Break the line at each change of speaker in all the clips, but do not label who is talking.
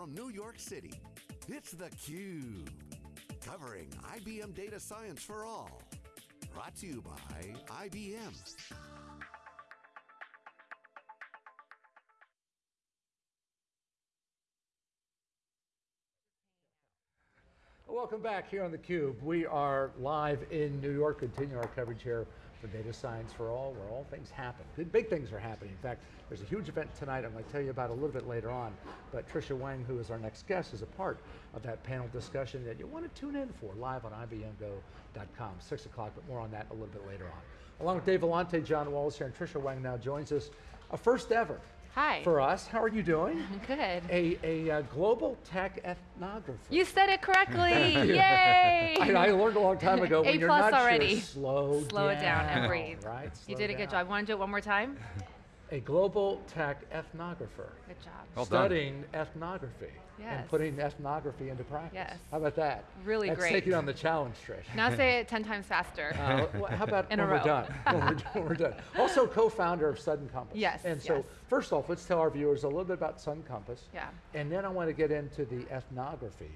from New York City, it's theCUBE. Covering IBM Data Science for All. Brought to you by IBM.
Welcome back here on theCUBE. We are live in New York, continue our coverage here for Data Science for All, where all things happen. Big things are happening. In fact, there's a huge event tonight I'm going to tell you about a little bit later on, but Tricia Wang, who is our next guest, is a part of that panel discussion that you want to tune in for, live on IBMGO.com, 6 o'clock, but more on that a little bit later on. Along with Dave Vellante, John Walls here, and Tricia Wang now joins us, a first ever
Hi.
For us, how are you doing?
Good.
A, a, a global tech ethnographer.
You said it correctly, yay!
I, I, learned a long time ago when
a
you're
plus
not
already.
Sure, slow,
slow
down,
it down and breathe.
Right?
you
slow
did a good job. Want to do it one more time?
A global tech ethnographer.
Good job.
Well done.
studying ethnography and putting ethnography into practice.
Yes.
How about that?
Really
That's
great.
taking on the challenge, Trish.
Now say it 10 times faster.
Uh, wh- how about
In a
when we're
row.
done? when, we're, when we're done. Also co-founder of Sudden Compass.
Yes,
And so
yes.
first off, let's tell our viewers a little bit about Sudden Compass.
Yeah.
And then I want to get into the ethnography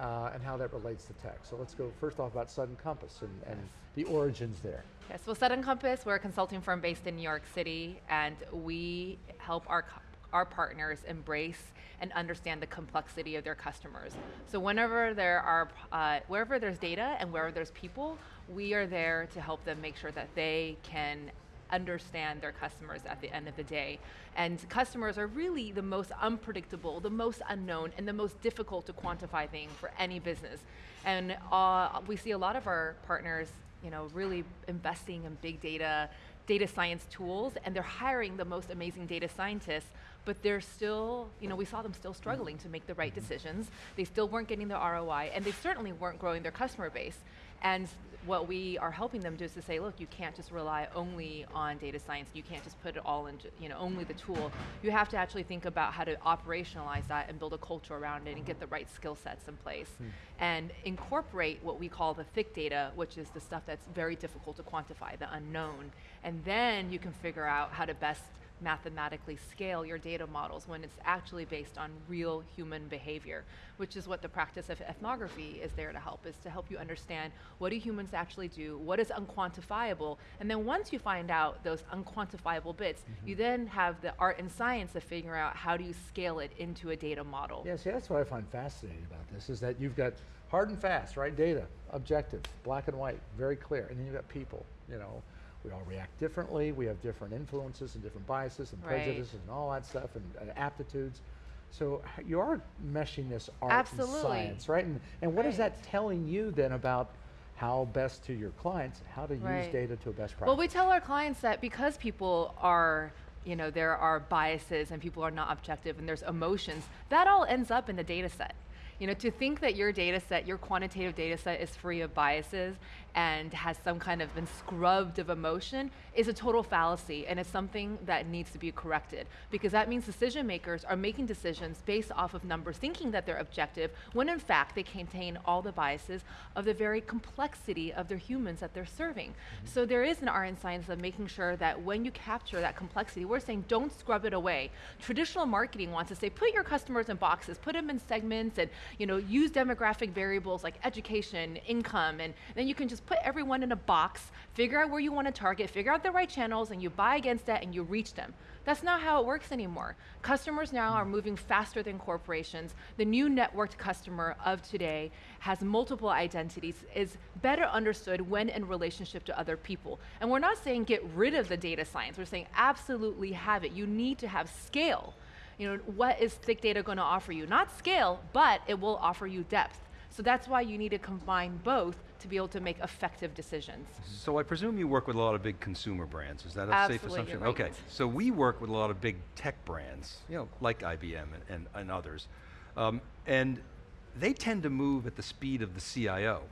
uh, and how that relates to tech. So let's go first off about Sudden Compass and, and the origins there.
Yes, well, Sudden Compass, we're a consulting firm based in New York City, and we help our, our partners embrace and understand the complexity of their customers. So whenever there are, uh, wherever there's data and wherever there's people, we are there to help them make sure that they can understand their customers at the end of the day. And customers are really the most unpredictable, the most unknown, and the most difficult to quantify thing for any business. And uh, we see a lot of our partners you know, really investing in big data, data science tools, and they're hiring the most amazing data scientists, but they're still, you know, we saw them still struggling to make the right decisions. They still weren't getting the ROI, and they certainly weren't growing their customer base. And what we are helping them do is to say, look, you can't just rely only on data science. You can't just put it all into, you know, only the tool. You have to actually think about how to operationalize that and build a culture around it and get the right skill sets in place. Hmm. And incorporate what we call the thick data, which is the stuff that's very difficult to quantify, the unknown. And then you can figure out how to best mathematically scale your data models when it's actually based on real human behavior, which is what the practice of ethnography is there to help, is to help you understand what do humans actually do, what is unquantifiable, and then once you find out those unquantifiable bits, mm-hmm. you then have the art and science of figuring out how do you scale it into a data model.
Yeah, see, that's what I find fascinating about this, is that you've got hard and fast, right? Data, objective, black and white, very clear. And then you've got people, you know, we all react differently, we have different influences and different biases and
Right.
prejudices and all that stuff and, and aptitudes. So you are meshing this art
Absolutely.
and science, right? And, and what is
Right.
that telling you then about how best to your clients, how to use data to a best practice?
Well, we tell our clients that because people are, you know, there are biases and people are not objective and there's emotions, that all ends up in the data set. You know, to think that your data set, your quantitative data set is free of biases and has some kind of been scrubbed of emotion is a total fallacy and it's something that needs to be corrected because that means decision makers are making decisions based off of numbers thinking that they're objective when in fact they contain all the biases of the very complexity of their humans that they're serving. Mm-hmm. So there is an art and science of making sure that when you capture that complexity, we're saying don't scrub it away. Traditional marketing wants to say put your customers in boxes, put them in segments and you know use demographic variables like education, income, and then you can just put everyone in a box, figure out where you want to target, figure out the right channels, and you buy against that and you reach them. That's not how it works anymore. Customers now are moving faster than corporations. The new networked customer of today has multiple identities, is better understood when in relationship to other people. And we're not saying get rid of the data science, we're saying absolutely have it. You need to have scale. You know, what is thick data going to offer you? Not scale, but it will offer you depth. So that's why you need to combine both to be able to make effective decisions.
So I presume you work with a lot of big consumer brands. Is that a safe assumption?
right.
Okay. So we work with a lot of big tech brands, you know, like IBM and, and, and others. Um, and they tend to move at the speed of the CIO,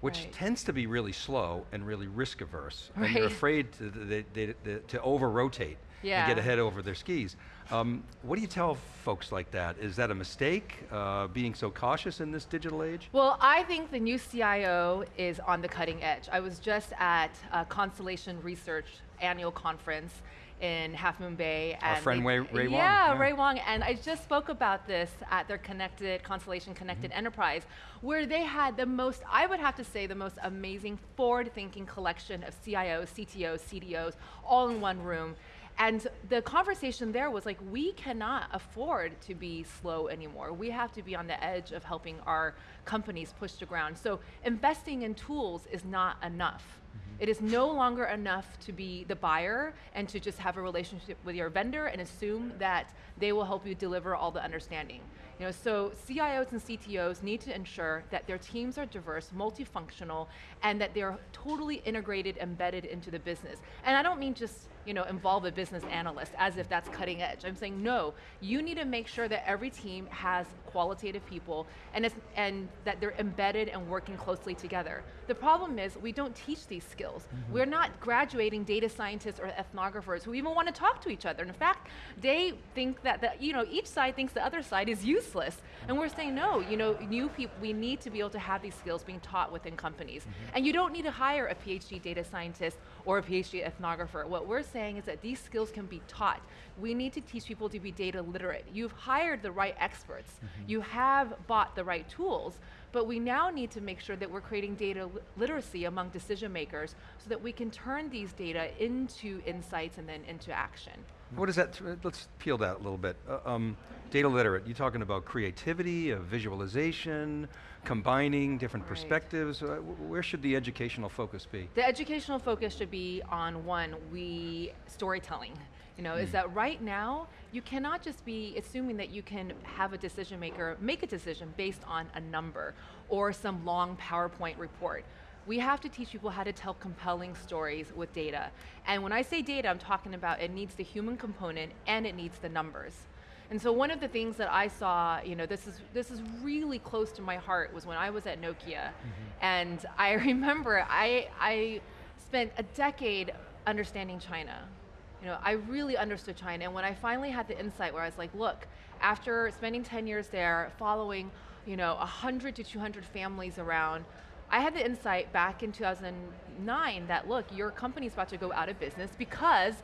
which
Right.
tends to be really slow and really risk averse. And they're afraid to, they, they, they, to over rotate and
Yeah.
get ahead over their skis. Um, what do you tell folks like that? Is that a mistake, uh, being so cautious in this digital age?
Well, I think the new CIO is on the cutting edge. I was just at uh, Constellation Research annual conference in Half Moon Bay.
Our
and
friend Ray- Ray Wang,
Yeah,
yeah.
Ray Wang. And I just spoke about this at their Connected Constellation Connected
Mm-hmm.
Enterprise, where they had the most, I would have to say, the most amazing forward-thinking collection of CIOs, CTOs, CDOs, all in one room. And the conversation there was like, we cannot afford to be slow anymore. We have to be on the edge of helping our companies push to ground. So investing in tools is not enough. Mm-hmm. It is no longer enough to be the buyer and to just have a relationship with your vendor and assume that they will help you deliver all the understanding. You know, so CIOs and CTOs need to ensure that their teams are diverse, multifunctional, and that they're totally integrated, embedded into the business. And I don't mean just you know, involve a business analyst as if that's cutting edge. I'm saying no, you need to make sure that every team has qualitative people and, it's, and that they're embedded and working closely together. The problem is we don't teach these skills. Mm-hmm. We're not graduating data scientists or ethnographers who even want to talk to each other. In fact, they think that, the, you know, each side thinks the other side is useless. And we're saying no, you know, new people, we need to be able to have these skills being taught within companies. Mm-hmm. And you don't need to hire a PhD data scientist or a PhD ethnographer. What we're saying is that these skills can be taught. We need to teach people to be data literate. You've hired the right experts. Mm-hmm. You have bought the right tools, but we now need to make sure that we're creating data li- literacy among decision makers so that we can turn these data into insights and then into action.
What is that, let's peel that a little bit. Uh, um, data literate, you're talking about creativity, uh, visualization, combining different
Right.
perspectives, uh, where should the educational focus be?
The educational focus should be on one, we storytelling. You know, is that right now you cannot just be assuming that you can have a decision maker make a decision based on a number or some long PowerPoint report. We have to teach people how to tell compelling stories with data. And when I say data, I'm talking about it needs the human component and it needs the numbers. And so one of the things that I saw, you know, this is this is really close to my heart was when I was at Nokia, mm-hmm. and I remember I I spent a decade understanding China. You know, I really understood China, and when I finally had the insight where I was like, look, after spending 10 years there, following, you know, 100 to 200 families around, I had the insight back in 2009 that look, your company's about to go out of business because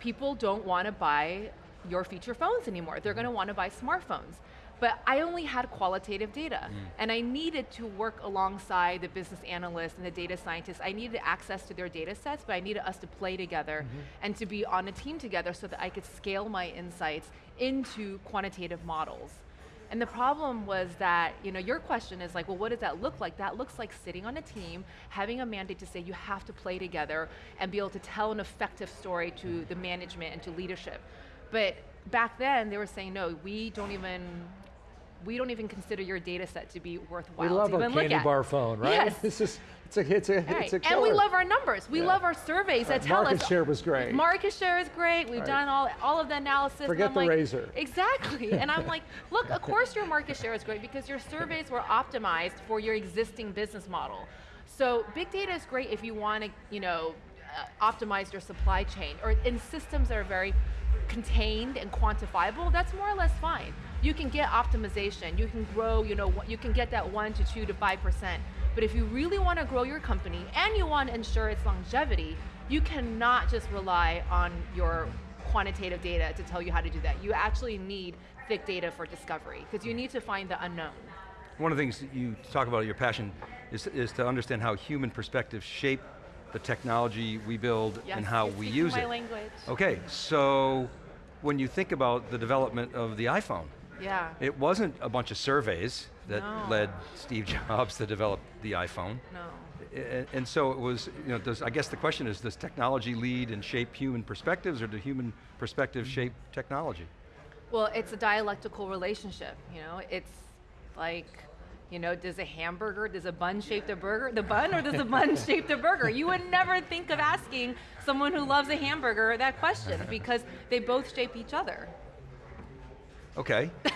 people don't want to buy your feature phones anymore. They're going to want to buy smartphones. But I only had qualitative data, mm. and I needed to work alongside the business analysts and the data scientists. I needed access to their data sets, but I needed us to play together mm-hmm. and to be on a team together so that I could scale my insights into quantitative models. And the problem was that, you know, your question is like, well, what does that look like? That looks like sitting on a team, having a mandate to say you have to play together and be able to tell an effective story to the management and to leadership. But back then, they were saying, no, we don't even, we don't even consider your data set to be worthwhile
We love
to
our candy bar phone, right?
Yes.
This is, it's a, it's a,
Right.
it's a
and we love our numbers. We
Yeah.
love our surveys that
Right.
tell
Market
us.
share was great.
Market share is great. We've
Right.
done all, all of the analysis.
Forget the
like,
razor.
Exactly. and I'm like, look, of course your market share is great because your surveys were optimized for your existing business model. So big data is great if you want to, you know, uh, optimize your supply chain or in systems that are very contained and quantifiable, that's more or less fine. You can get optimization, you can grow, you know, you can get that one to two to five percent. But if you really want to grow your company and you want to ensure its longevity, you cannot just rely on your quantitative data to tell you how to do that. You actually need thick data for discovery because you need to find the unknown.
One of the things that you talk about your passion is, is to understand how human perspectives shape the technology we build
Yes,
and how we use
my
it.
language.
Okay, so when you think about the development of the iPhone,
Yeah.
it wasn't a bunch of surveys that
No.
led Steve Jobs to develop the iPhone.
no.
And so it was, you know, does, I guess the question is, does technology lead and shape human perspectives or do human perspectives mm-hmm. shape technology?
Well, it's a dialectical relationship, you know? It's like, you know, does a hamburger, does a bun shape the burger, the bun, or does the bun shape the burger? You would never think of asking someone who loves a hamburger that question because they both shape each other.
Okay.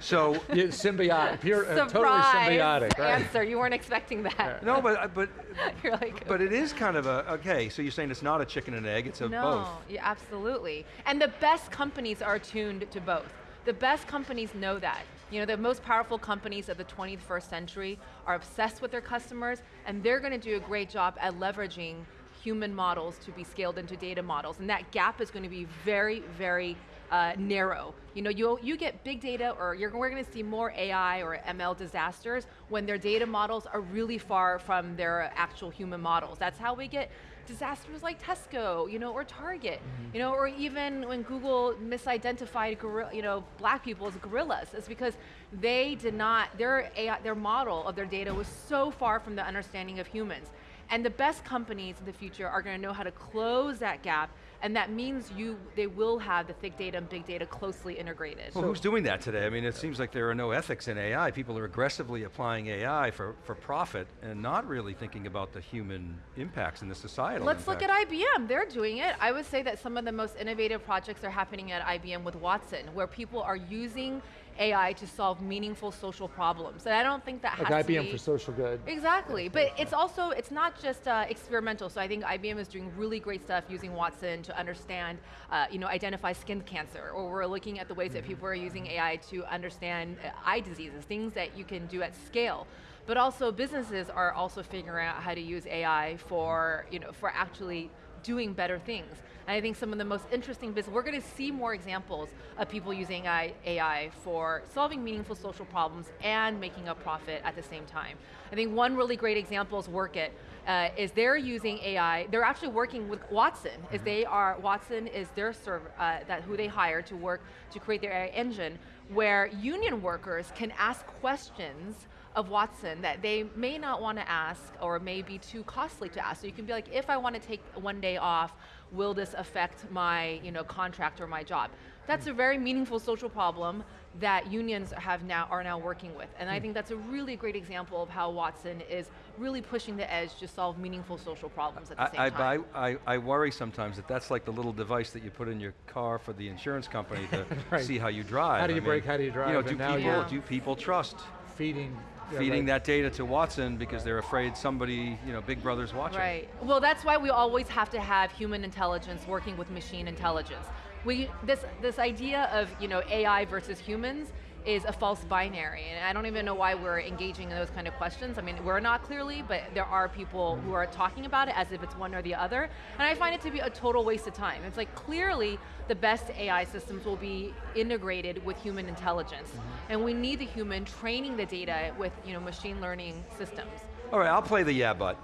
so,
Yeah, symbiotic, pure, uh, totally symbiotic, right?
answer. You weren't expecting that.
no, but, but,
You're like,
but it is kind of a, okay, so you're saying it's not a chicken and egg, it's a
no,
both.
yeah, absolutely. And the best companies are tuned to both. The best companies know that. You know, the most powerful companies of the 21st century are obsessed with their customers, and they're going to do a great job at leveraging human models to be scaled into data models, and that gap is going to be very, very uh, narrow. You know, you you get big data, or you're, we're going to see more AI or ML disasters when their data models are really far from their actual human models. That's how we get disasters like Tesco, you know, or Target, you know, or even when Google misidentified, gorilla, you know, black people as gorillas, it's because they did not, their AI, their model of their data was so far from the understanding of humans. And the best companies in the future are going to know how to close that gap, and that means you, they will have the thick data and big data closely integrated.
Well, who's doing that today? I mean, it seems like there are no ethics in AI. People are aggressively applying AI for, for profit and not really thinking about the human impacts and the societal
Let's look at IBM, they're doing it. I would say that some of the most innovative projects are happening at IBM with Watson, where people are using AI to solve meaningful social problems. And I don't think that
Like
has to be- IBM
for social good.
Exactly, but it's also, it's not just uh, experimental, so I think IBM is doing really great stuff using Watson to understand, uh, you know, identify skin cancer, or we're looking at the ways that people are using AI to understand uh, eye diseases, things that you can do at scale. But also businesses are also figuring out how to use AI for, you know, for actually doing better things. And I think some of the most interesting business, we're going to see more examples of people using AI, for solving meaningful social problems and making a profit at the same time. I think one really great example is Workit, uh, is they're using AI, they're actually working with Watson, is they are, Watson is their server, uh, that who they hire to work to create their AI engine, where union workers can ask questions of Watson that they may not want to ask or may be too costly to ask. So you can be like, if I want to take one day off, will this affect my you know, contract or my job? That's a very meaningful social problem that unions have now are now working with. And I hmm. think that's a really great example of how Watson is really pushing the edge to solve meaningful social problems at the same
I, I,
time.
buy- I, I worry sometimes that that's like the little device that you put in your car for the insurance company to
Right.
see how you drive.
How do
I
you
mean,
how do you drive?
You know,
drive,
do
and now
people,
you're-
do people trust
Feeding. Yeah,
feeding
right.
that data to Watson because they're afraid somebody, you know, Big Brother's watching?
Right. Well, that's why we always have to have human intelligence working with machine intelligence. We, this, this idea of you know, AI versus humans is a false binary, and I don't even know why we're engaging in those kind of questions. I mean, we're not clearly, but there are people who are talking about it as if it's one or the other, and I find it to be a total waste of time. It's like clearly the best AI systems will be integrated with human intelligence, mm-hmm. and we need the human training the data with you know, machine learning systems.
All right, I'll play the yeah, but.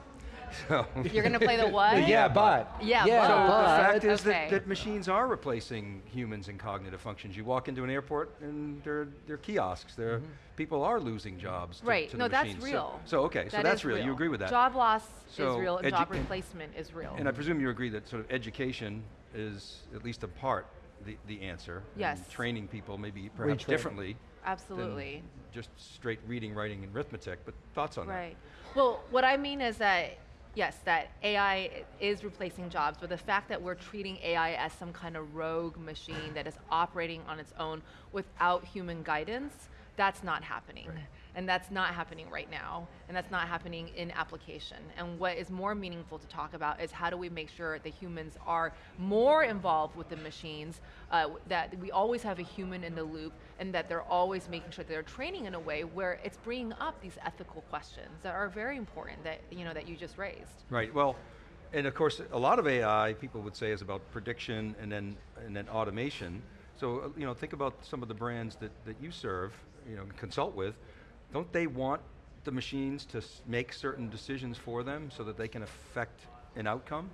So,
You're going to play the what?
The yeah, but.
Yeah,
Yeah,
but.
the
but-
fact is
Okay.
that, that machines are replacing humans in cognitive functions. You walk into an airport and they're, they're kiosks. They're, mm-hmm. People are losing jobs to,
Right,
to
no,
the
that's
machines. So-
real.
So, okay, so
That
that's
is
real. You agree with that?
Job loss
So,
is real, and job replacement is real.
And I presume you agree that sort of education is at least a part the, the answer. and
Yes.
training people maybe perhaps
Retrain.
differently than
Absolutely.
just straight reading, writing, and arithmetic. But thoughts on that.
Right. Well, what I mean is that, yes, that AI is replacing jobs, but the fact that we're treating AI as some kind of rogue machine that is operating on its own without human guidance, that's not happening. And that's not happening right now, and that's not happening in application. And what is more meaningful to talk about is how do we make sure the humans are more involved with the machines, uh, that we always have a human in the loop, and that they're always making sure that they're training in a way where it's bringing up these ethical questions that are very important that you know that you just raised.
Right. Well, and of course, a lot of AI people would say is about prediction and then and then automation. So uh, you know, think about some of the brands that, that you serve, you know, consult with. Don't they want the machines to make certain decisions for them so that they can affect an outcome?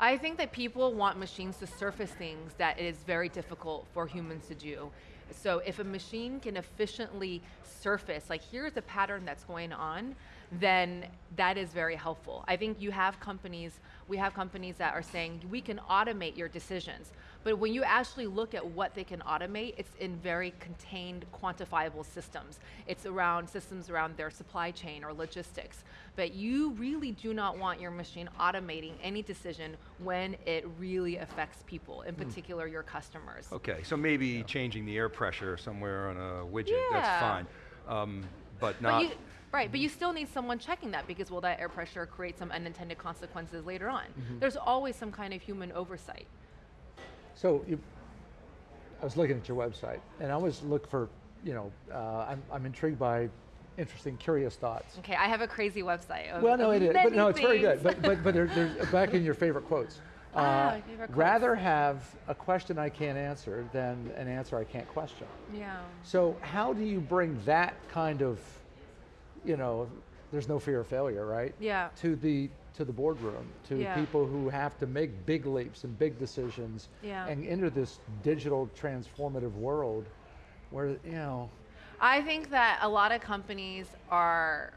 I think that people want machines to surface things that is very difficult for humans to do. So if a machine can efficiently surface, like here's a pattern that's going on, then that is very helpful. I think you have companies, we have companies that are saying we can automate your decisions. But when you actually look at what they can automate, it's in very contained, quantifiable systems. It's around systems around their supply chain or logistics. But you really do not want your machine automating any decision when it really affects people, in particular your customers.
Okay, so maybe changing the air pressure somewhere on a widget,
Yeah.
that's fine. Um, but
But
not,
you, right, but you still need someone checking that because will that air pressure create some unintended consequences later on? There's always some kind of human oversight.
So you, I was looking at your website, and I always look for, you know, uh, I'm, I'm intrigued by interesting, curious thoughts.
Okay, I have a crazy website. Of,
Well, no, it is, but no, it's very good. But but but there, there's back in your favorite quotes. Uh,
Ah, favorite quotes.
rather have a question I can't answer than an answer I can't question.
yeah.
So how do you bring that kind of, you know, there's no fear of failure, right?
Yeah.
To the to the boardroom, to
Yeah.
people who have to make big leaps and big decisions,
Yeah.
and enter this digital transformative world, where you know,
I think that a lot of companies are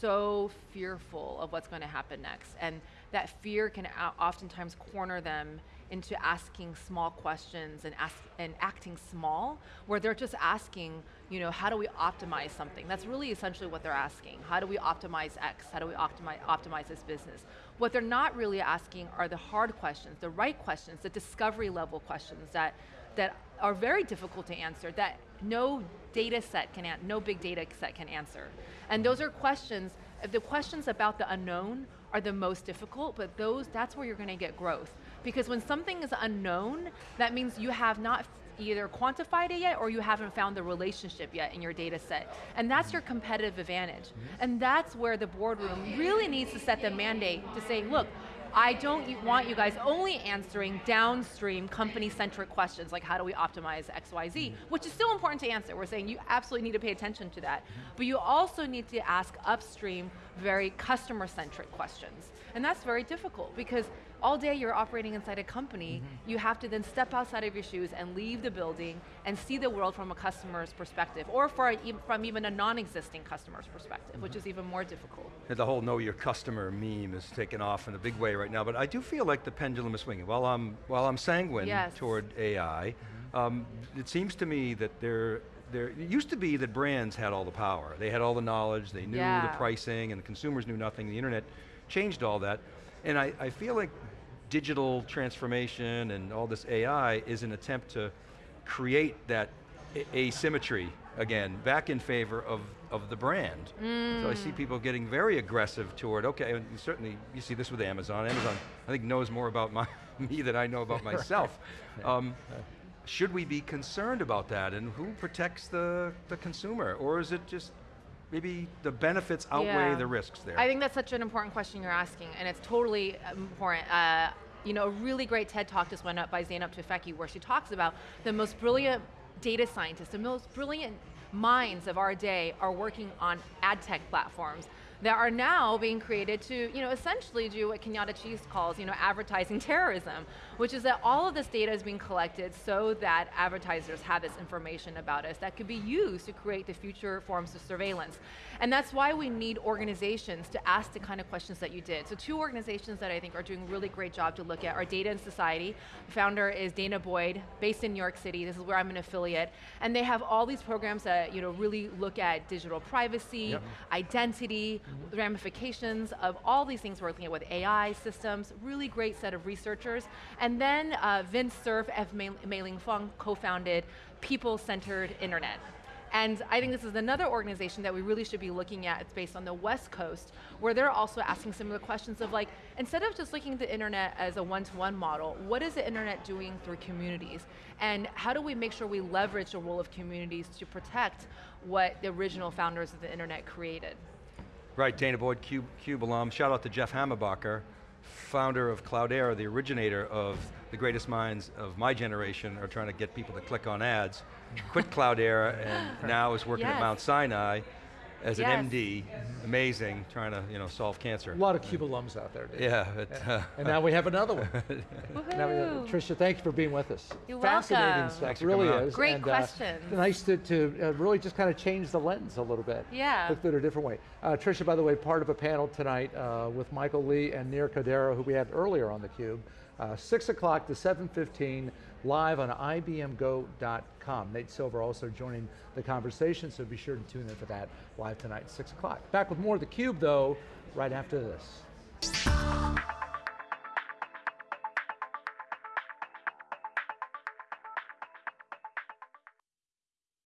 so fearful of what's going to happen next, and that fear can oftentimes corner them into asking small questions and ask and acting small, where they're just asking, you know, how do we optimize something? That's really essentially what they're asking. How do we optimize X? How do we optimize optimize this business? What they're not really asking are the hard questions, the right questions, the discovery level questions that that are very difficult to answer that no data set can an- no big data set can answer and those are questions the questions about the unknown are the most difficult but those that's where you're going to get growth because when something is unknown that means you have not either quantified it yet or you haven't found the relationship yet in your data set and that's your competitive advantage mm-hmm. and that's where the boardroom really needs to set the mandate to say look I don't want you guys only answering downstream company-centric questions like how do we optimize XYZ, mm-hmm. which is still important to answer. We're saying you absolutely need to pay attention to that. Mm-hmm. But you also need to ask upstream very customer-centric questions. And that's very difficult because all day you're operating inside a company, mm-hmm. you have to then step outside of your shoes and leave the building and see the world from a customer's perspective or for a, from even a non-existing customer's perspective, which mm-hmm. is even more difficult.
The whole know your customer meme is taking off in a big way right now, but I do feel like the pendulum is swinging. While I'm, while I'm sanguine
Yes.
toward AI, mm-hmm. um, it seems to me that there, there, it used to be that brands had all the power. They had all the knowledge, they knew
Yeah.
the pricing, and the consumers knew nothing. The internet changed all that. And I, I feel like digital transformation and all this AI is an attempt to create that asymmetry again, back in favor of, of the brand. So I see people getting very aggressive toward, okay, and certainly, you see this with Amazon. Amazon, I think, knows more about my, me than I know about myself. Um, should we be concerned about that, and who protects the, the consumer? Or is it just, maybe the benefits outweigh
Yeah.
the risks there?
I think that's such an important question you're asking, and it's totally important. Uh, you know, a really great TED talk just went up by Zeynep Tufekci where she talks about the most brilliant data scientists, the most brilliant minds of our day are working on ad tech platforms that are now being created to, you know, essentially do what Kenyatta Cheese calls, you know, advertising terrorism, which is that all of this data is being collected so that advertisers have this information about us that could be used to create the future forms of surveillance. And that's why we need organizations to ask the kind of questions that you did. So two organizations that I think are doing a really great job to look at are Data and Society. The founder is Dana Boyd, based in New York City. This is where I'm an affiliate. And they have all these programs that, you know, really look at digital privacy,
Yep.
identity, mm-hmm. ramifications of all these things we're looking at with AI systems, really great set of researchers. And then uh, Vint Cerf, F. Mei Lin Fung co-founded People-Centered Internet. And I think this is another organization that we really should be looking at. It's based on the West Coast, where they're also asking similar questions of like, instead of just looking at the internet as a one-to-one model, what is the internet doing through communities? And how do we make sure we leverage the role of communities to protect what the original founders of the internet created?
Right, Dana Boyd, Cube, Cube alum. Shout out to Jeff Hammerbacher, founder of Cloudera, the originator of the greatest minds of my generation are trying to get people to click on ads. Quit Cloudera and now is working at Mount Sinai as
Yes.
an MD. Amazing, trying to you know solve cancer.
a lot of Cuba alums out there. Dude.
Yeah, but, uh,
And now we have another one. Now we have- Tricia, thank you for being with us.
You're
Fascinating
welcome.
stuff,
Thanks
really
coming on.
is.
Great
and, uh, nice to, to uh, really just kind of change the lens a little bit.
Yeah.
Look at it a different way. Uh, Tricia, by the way, part of a panel tonight uh, with Michael Li and Nir Kaldero, who we had earlier on theCUBE. Uh, 6 o'clock to 7.15, live on IBMGo.com. Nate Silver also joining the conversation, so be sure to tune in for that live tonight, 6 o'clock. Back with more of theCUBE, though, right after this.